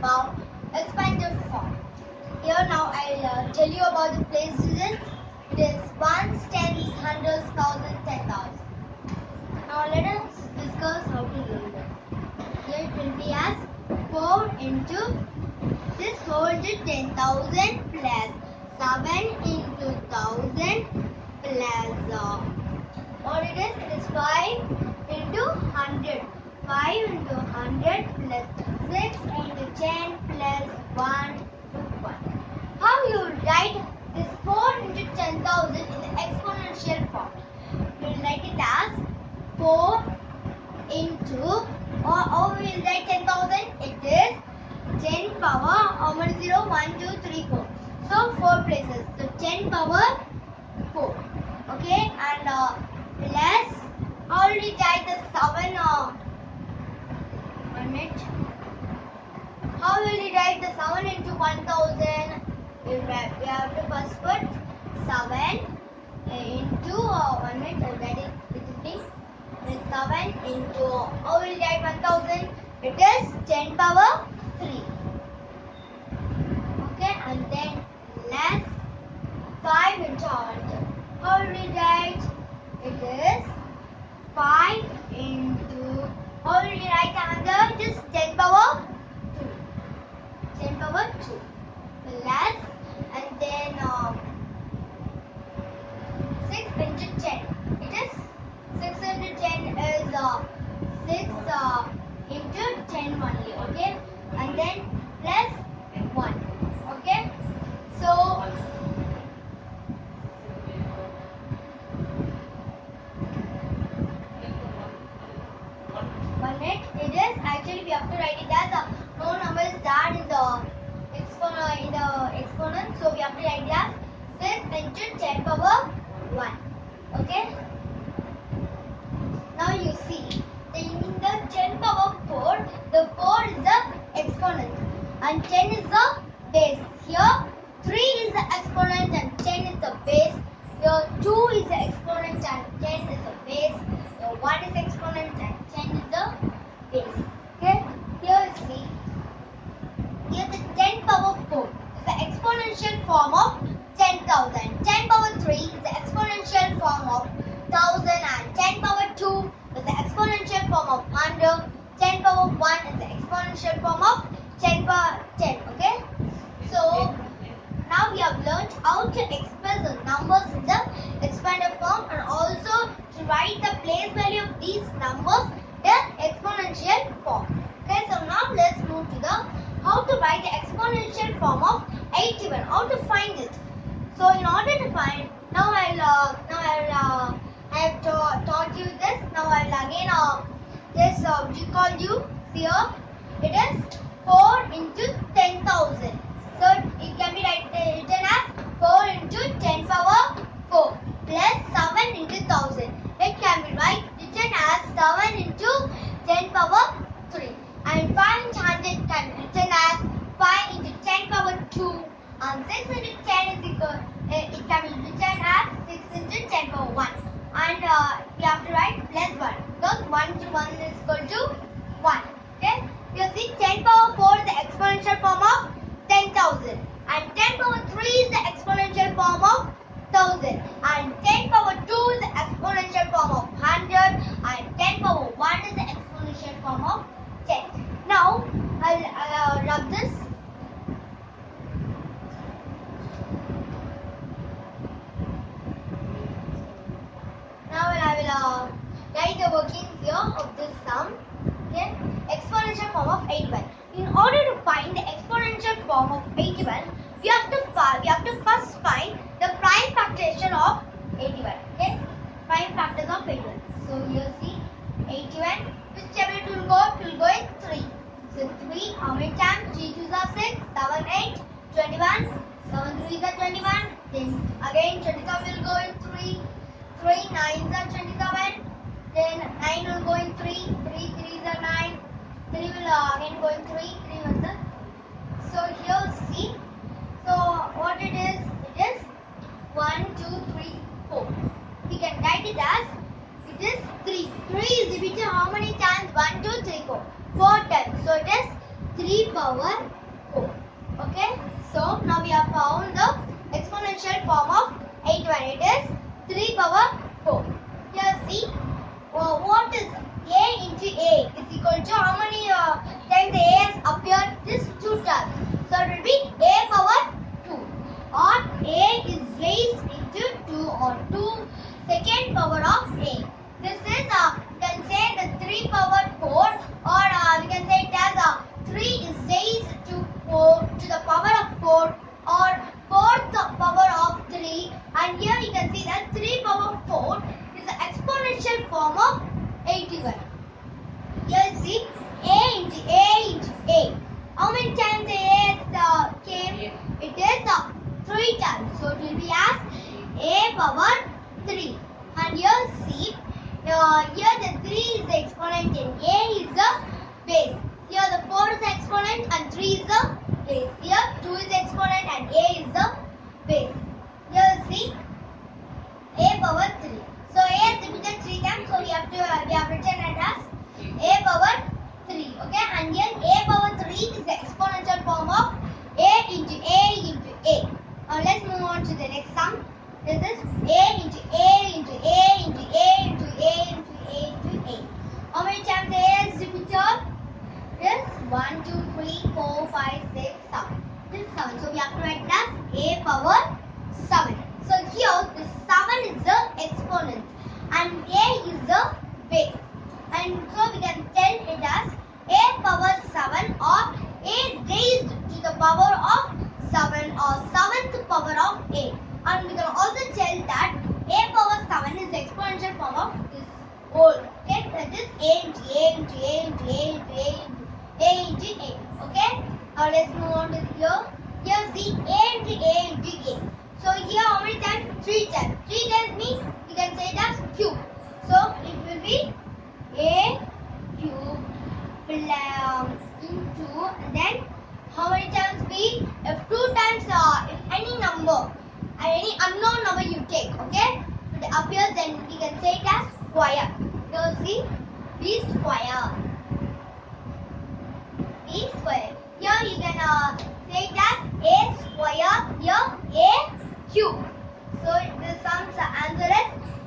about expanded form. Here now I'll uh, tell you about the place decision. It is ones, tens, hundreds, thousands, ten thousand. Now let us discuss how to learn that. Here it will be as 4 into this 4 into 10,000 plus 7 into 1000 plus uh, what it is? It is 5 2 how we will write 10,000? It is 10 power how many 0? 1, 2, 3, 4. So 4 places. So 10 power 4. Okay and uh, will already write the 7 uh, one minute. How will we write the 7 into 1000? We, have to first put 7 uh, into uh, one minute. That is, it is being it is 7 into how will write 1000? It is 10 power 3. Okay, and then less 5 into 100. How will we write? It is 5 into how will we write another? It is 10 power 2. 10 power 2 plus and then um, 6 into 10. It is 6 into 10 is uh, 6 uh, into 10 only. Okay, and then plus 1. Okay, so one minute. It is actually we have to write it as a no number is that in the exponent in the exponent. So we have to write it as six into ten power one. Okay. Now you see in the ten power four, the four is the exponent and ten is the base. Here three is the exponent and ten is the base. Here two is the exponent and ten is the base. Here one is exponent and ten is the base. Okay. Here you see. Here the 10 power 4 is the exponential form of 10,000. 10 power 3 is the exponential form of 1000 and 10 power 2 is the exponential form of 100. 10 power 1 is the exponential form of 10 power 10. Okay. So now we have learned how to express the numbers in the expanded form and also to write the place value of these numbers in exponential form. Okay, so now let's move to the how to write the exponential form of 81. How to find it? So in order to find, now I'll uh, now I'll uh, I have ta- taught you this. Now I'll again uh, just uh, recall you here. It is 4 into 10,000. So it can be uh, written as 4 into 10 power 4 plus 7 into 1000. It can be write, written as 7 into 10 power 3. And 5 into 100 can be written as 5 into 10 power 2. And 6 into 10 is equal, uh, it can be written as 6 into 10 power 1. And uh, we have plus 1. Because 1 to 1 is equal to 1. Okay? You see 10 power 4 is the exponential form of 10,000. And 10 power 3 is the exponential form of 1000. And 10 power 2 is the exponential form of 100. And 10 power 1 is the exponential form of 10. Now, I'll uh, rub this. Now I will uh, write the workings of this sum. Okay, exponential form of 81. In order to find the exponential form of 81, we have to we have to first find the prime factorization of 81. Okay, prime factors of Going through So here see. So what it is, it is 1, 2, 3, 4. We can write it as it is 3. 3 is repeated how many times? 1, 2, 3, 4. 4 times. So it is 3 power 4. Okay. So now we have found the exponential form of 8 1. It is 3 power form of 81. Here see A into A into A. How many times the A uh, came? It is uh, 3 times. So it will be as A power 3. And here see, uh, here the 3 is the exponent and A is the base. Here the 4 is the exponent and 3 is the base. Here 2 is the exponent and A is the base. can we can say it as choir. Go see beast square. Beast square. Here you can uh, say it as A square. Here A cube. So the sums answer is